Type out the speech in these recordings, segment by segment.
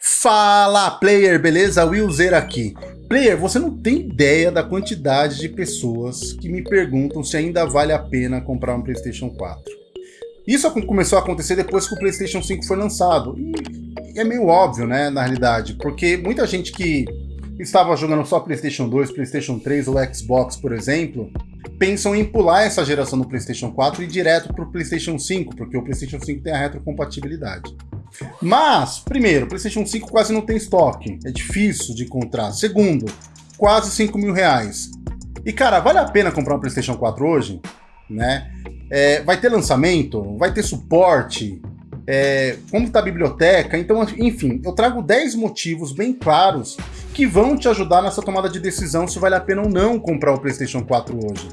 Fala player, beleza? Willzer aqui. Player, você não tem ideia da quantidade de pessoas que me perguntam se ainda vale a pena comprar um Playstation 4. Isso começou a acontecer depois que o Playstation 5 foi lançado. E é meio óbvio, né, na realidade, porque muita gente que estava jogando só Playstation 2, Playstation 3 ou Xbox, por exemplo, pensam em pular essa geração do Playstation 4 e ir direto para o Playstation 5, porque o Playstation 5 tem a retrocompatibilidade. Mas, primeiro, o PlayStation 5 quase não tem estoque, é difícil de encontrar. Segundo, quase 5 mil reais. E cara, vale a pena comprar um PlayStation 4 hoje? Né? É, vai ter lançamento? Vai ter suporte? É, como está a biblioteca? Então, enfim, eu trago 10 motivos bem claros que vão te ajudar nessa tomada de decisão se vale a pena ou não comprar o PlayStation 4 hoje.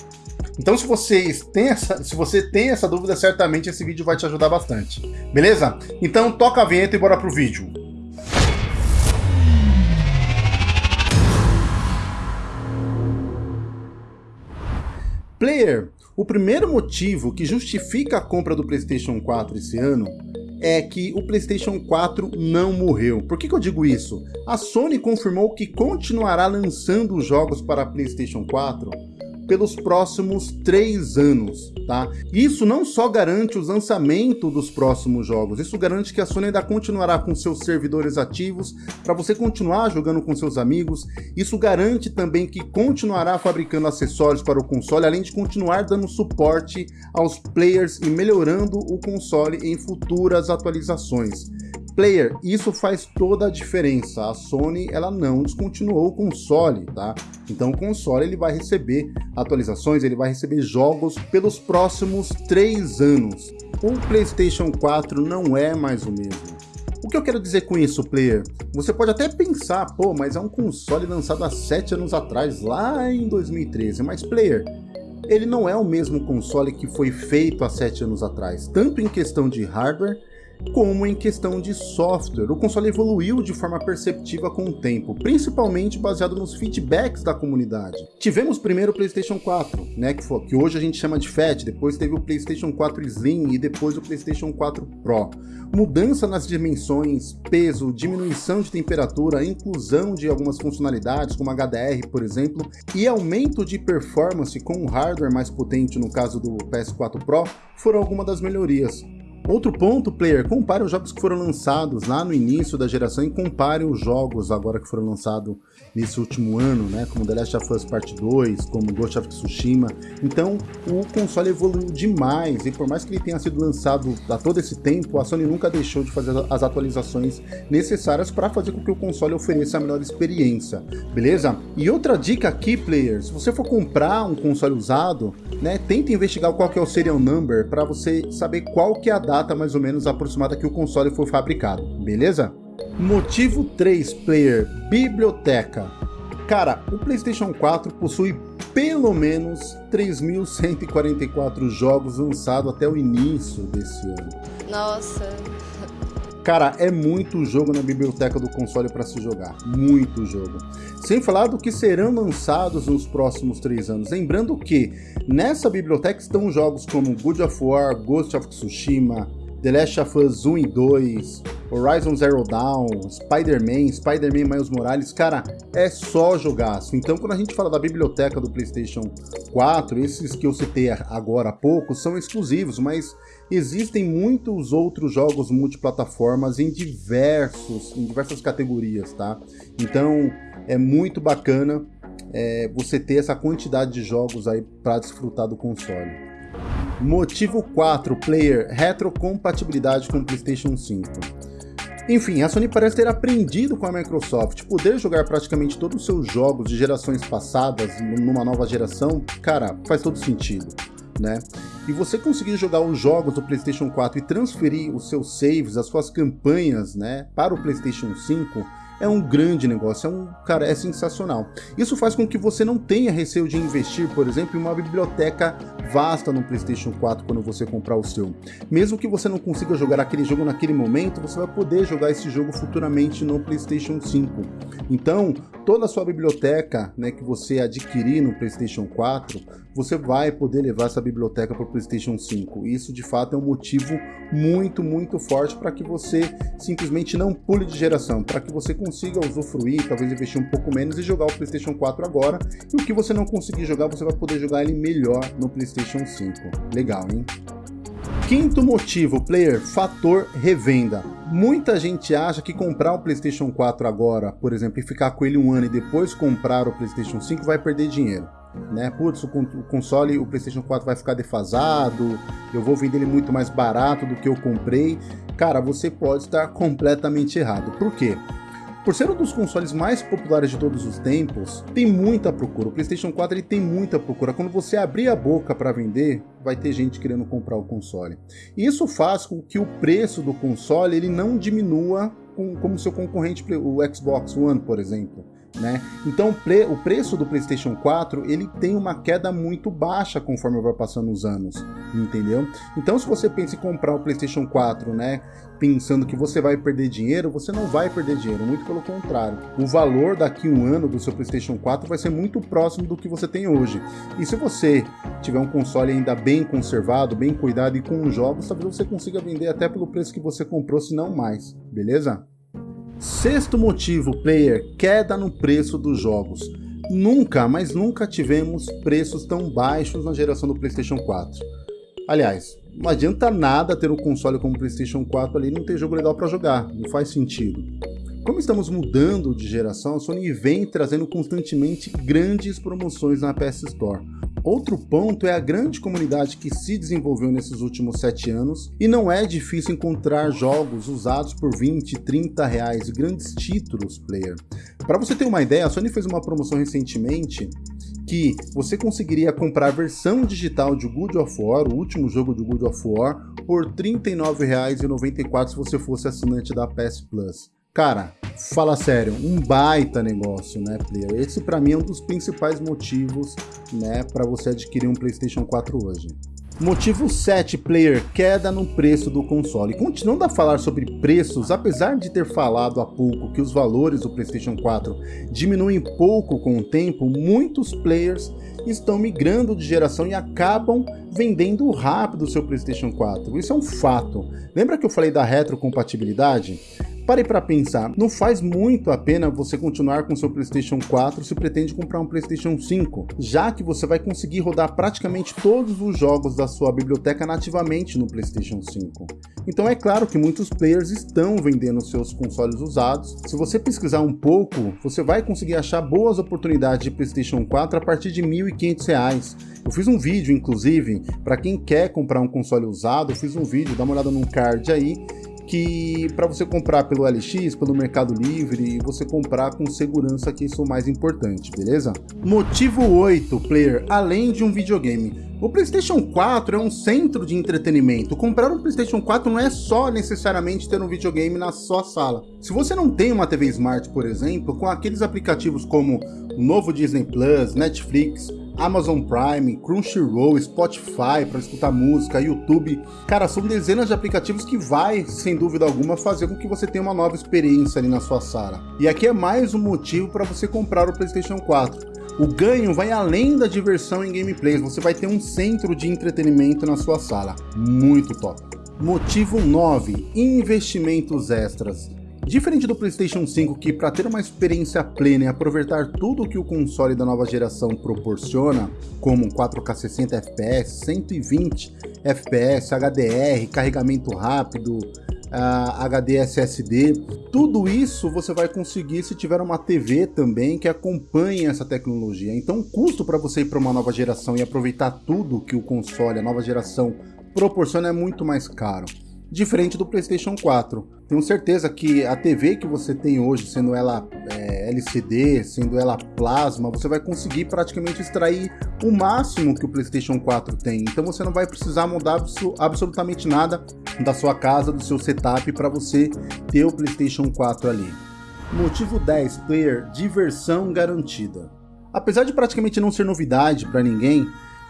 Então se vocês têm essa, se você tem essa dúvida, certamente esse vídeo vai te ajudar bastante. Beleza? Então toca a vinheta e bora pro vídeo. Player, o primeiro motivo que justifica a compra do PlayStation 4 esse ano é que o PlayStation 4 não morreu. Por que, que eu digo isso? A Sony confirmou que continuará lançando jogos para PlayStation 4 pelos próximos três anos, tá? Isso não só garante o lançamento dos próximos jogos, isso garante que a Sony ainda continuará com seus servidores ativos para você continuar jogando com seus amigos, isso garante também que continuará fabricando acessórios para o console, além de continuar dando suporte aos players e melhorando o console em futuras atualizações. Player, isso faz toda a diferença. A Sony ela não descontinuou o console, tá? Então o console ele vai receber atualizações, ele vai receber jogos pelos próximos três anos. O PlayStation 4 não é mais o mesmo. O que eu quero dizer com isso, player? Você pode até pensar, pô, mas é um console lançado há 7 anos atrás, lá em 2013, mas player, ele não é o mesmo console que foi feito há 7 anos atrás, tanto em questão de hardware como em questão de software. O console evoluiu de forma perceptiva com o tempo, principalmente baseado nos feedbacks da comunidade. Tivemos primeiro o PlayStation 4, né, que, foi, que hoje a gente chama de FAT, depois teve o PlayStation 4 Slim e depois o PlayStation 4 Pro. Mudança nas dimensões, peso, diminuição de temperatura, inclusão de algumas funcionalidades, como HDR, por exemplo, e aumento de performance com um hardware mais potente, no caso do PS4 Pro, foram algumas das melhorias. Outro ponto, player, compare os jogos que foram lançados lá no início da geração e compare os jogos agora que foram lançados nesse último ano, né, como The Last of Us Part 2, como Ghost of Tsushima. Então, o console evoluiu demais e por mais que ele tenha sido lançado há todo esse tempo, a Sony nunca deixou de fazer as atualizações necessárias para fazer com que o console ofereça a melhor experiência, beleza? E outra dica aqui, player, se você for comprar um console usado, né, tenta investigar qual que é o serial number para você saber qual que é a data data mais ou menos aproximada que o console foi fabricado, beleza? Motivo 3, player, biblioteca. Cara, o PlayStation 4 possui pelo menos 3.144 jogos lançados até o início desse ano. Nossa. Cara, é muito jogo na biblioteca do console para se jogar, muito jogo. Sem falar do que serão lançados nos próximos três anos. Lembrando que nessa biblioteca estão jogos como God of War, Ghost of Tsushima, The Last of Us 1 e 2, Horizon Zero Dawn, Spider-Man, Spider-Man Miles Morales, cara, é só jogaço. Então quando a gente fala da biblioteca do Playstation 4, esses que eu citei agora há pouco são exclusivos, mas existem muitos outros jogos multiplataformas em diversos, em diversas categorias, tá? Então é muito bacana é, você ter essa quantidade de jogos aí para desfrutar do console. Motivo 4, player, retrocompatibilidade com o PlayStation 5. Enfim, a Sony parece ter aprendido com a Microsoft, poder jogar praticamente todos os seus jogos de gerações passadas numa nova geração, cara, faz todo sentido, né? E você conseguir jogar os jogos do PlayStation 4 e transferir os seus saves, as suas campanhas, né, para o PlayStation 5, é um grande negócio, é um cara, é sensacional. Isso faz com que você não tenha receio de investir, por exemplo, em uma biblioteca vasta no PlayStation 4 quando você comprar o seu. Mesmo que você não consiga jogar aquele jogo naquele momento, você vai poder jogar esse jogo futuramente no PlayStation 5. Então, toda a sua biblioteca né, que você adquirir no PlayStation 4, você vai poder levar essa biblioteca para o PlayStation 5. Isso de fato é um motivo muito, muito forte para que você simplesmente não pule de geração, para que você consiga usufruir, talvez investir um pouco menos e jogar o PlayStation 4 agora. E o que você não conseguir jogar, você vai poder jogar ele melhor no PlayStation 5. Legal, hein? Quinto motivo, player, fator revenda. Muita gente acha que comprar o PlayStation 4 agora, por exemplo, e ficar com ele um ano e depois comprar o PlayStation 5 vai perder dinheiro. Né? Putz, o console, o PlayStation 4 vai ficar defasado, eu vou vender ele muito mais barato do que eu comprei. Cara, você pode estar completamente errado. Por quê? Por ser um dos consoles mais populares de todos os tempos, tem muita procura. O PlayStation 4 ele tem muita procura. Quando você abrir a boca para vender, vai ter gente querendo comprar o console. E isso faz com que o preço do console ele não diminua como seu concorrente, o Xbox One, por exemplo. Né? Então o preço do PlayStation 4 ele tem uma queda muito baixa conforme vai passando os anos, entendeu? Então se você pensa em comprar o PlayStation 4, né, pensando que você vai perder dinheiro, você não vai perder dinheiro, muito pelo contrário. O valor daqui um ano do seu PlayStation 4 vai ser muito próximo do que você tem hoje. E se você tiver um console ainda bem conservado, bem cuidado e com jogos, talvez você consiga vender até pelo preço que você comprou, se não mais, beleza? Sexto motivo, player, queda no preço dos jogos. Nunca, mas nunca tivemos preços tão baixos na geração do PlayStation 4. Aliás, não adianta nada ter um console como o PlayStation 4 ali e não ter jogo legal para jogar, não faz sentido. Como estamos mudando de geração, a Sony vem trazendo constantemente grandes promoções na PS Store. Outro ponto é a grande comunidade que se desenvolveu nesses últimos 7 anos e não é difícil encontrar jogos usados por 20, 30 reais, grandes títulos player. Para você ter uma ideia, a Sony fez uma promoção recentemente que você conseguiria comprar a versão digital de God of War, o último jogo de God of War, por R$ 39,94 se você fosse assinante da PS Plus. Cara, fala sério, um baita negócio, né, player? Esse para mim é um dos principais motivos, né, para você adquirir um PlayStation 4 hoje. Motivo 7, player, queda no preço do console. Continuando a falar sobre preços, apesar de ter falado há pouco que os valores do PlayStation 4 diminuem pouco com o tempo, muitos players estão migrando de geração e acabam vendendo rápido o seu PlayStation 4. Isso é um fato. Lembra que eu falei da retrocompatibilidade? Pare para pensar, não faz muito a pena você continuar com seu PlayStation 4 se pretende comprar um PlayStation 5, já que você vai conseguir rodar praticamente todos os jogos da sua biblioteca nativamente no PlayStation 5. Então é claro que muitos players estão vendendo seus consoles usados. Se você pesquisar um pouco, você vai conseguir achar boas oportunidades de PlayStation 4 a partir de R$ 1.500. Eu fiz um vídeo, inclusive, para quem quer comprar um console usado, eu fiz um vídeo, dá uma olhada no card aí, que para você comprar pelo LX, pelo Mercado Livre, você comprar com segurança que isso é o mais importante, beleza? Motivo 8, player, além de um videogame. O PlayStation 4 é um centro de entretenimento. Comprar um PlayStation 4 não é só necessariamente ter um videogame na sua sala. Se você não tem uma TV Smart, por exemplo, com aqueles aplicativos como o novo Disney Plus, Netflix, Amazon Prime, Crunchyroll, Spotify para escutar música, YouTube. Cara, são dezenas de aplicativos que vai, sem dúvida alguma, fazer com que você tenha uma nova experiência ali na sua sala. E aqui é mais um motivo para você comprar o PlayStation 4. O ganho vai além da diversão em gameplays, você vai ter um centro de entretenimento na sua sala. Muito top. Motivo 9. Investimentos extras. Diferente do PlayStation 5, que para ter uma experiência plena e aproveitar tudo que o console da nova geração proporciona, como 4K 60 FPS, 120 FPS, HDR, carregamento rápido, uh, HD SSD, tudo isso você vai conseguir se tiver uma TV também que acompanhe essa tecnologia. Então o custo para você ir para uma nova geração e aproveitar tudo que o console, a nova geração, proporciona é muito mais caro diferente do PlayStation 4. Tenho certeza que a TV que você tem hoje, sendo ela é, LCD, sendo ela plasma, você vai conseguir praticamente extrair o máximo que o PlayStation 4 tem. Então você não vai precisar mudar absolutamente nada da sua casa, do seu setup para você ter o PlayStation 4 ali. Motivo 10, player, diversão garantida. Apesar de praticamente não ser novidade para ninguém,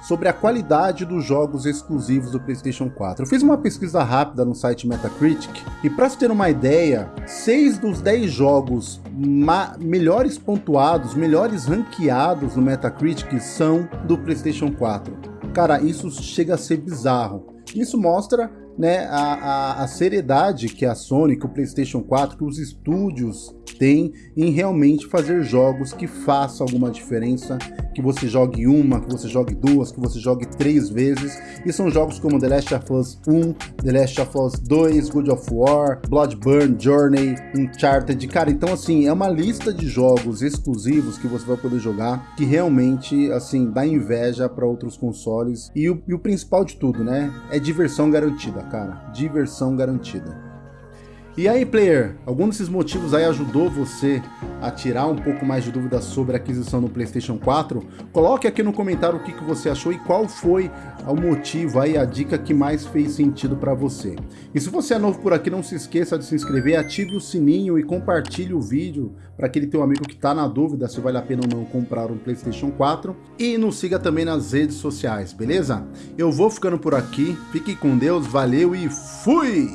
sobre a qualidade dos jogos exclusivos do PlayStation 4. Eu fiz uma pesquisa rápida no site Metacritic e para se ter uma ideia, 6 dos 10 jogos melhores pontuados, melhores ranqueados no Metacritic são do PlayStation 4. Cara, isso chega a ser bizarro. Isso mostra né, a, a, a, seriedade que a Sony, que o PlayStation 4, que os estúdios têm em realmente fazer jogos que façam alguma diferença, que você jogue uma, que você jogue duas, que você jogue três vezes. E são jogos como The Last of Us 1, The Last of Us 2, God of War, Bloodborne, Journey, Uncharted. Cara, então assim, é uma lista de jogos exclusivos que você vai poder jogar que realmente, assim, dá inveja para outros consoles. E o, e o principal de tudo, né, é diversão garantida, cara. Diversão garantida. E aí, player, algum desses motivos aí ajudou você a tirar um pouco mais de dúvidas sobre a aquisição do PlayStation 4? Coloque aqui no comentário o que, que você achou e qual foi o motivo aí, a dica que mais fez sentido para você. E se você é novo por aqui, não se esqueça de se inscrever, ative o sininho e compartilhe o vídeo para aquele teu amigo que está na dúvida se vale a pena ou não comprar um PlayStation 4. E nos siga também nas redes sociais, beleza? Eu vou ficando por aqui, fique com Deus, valeu e fui!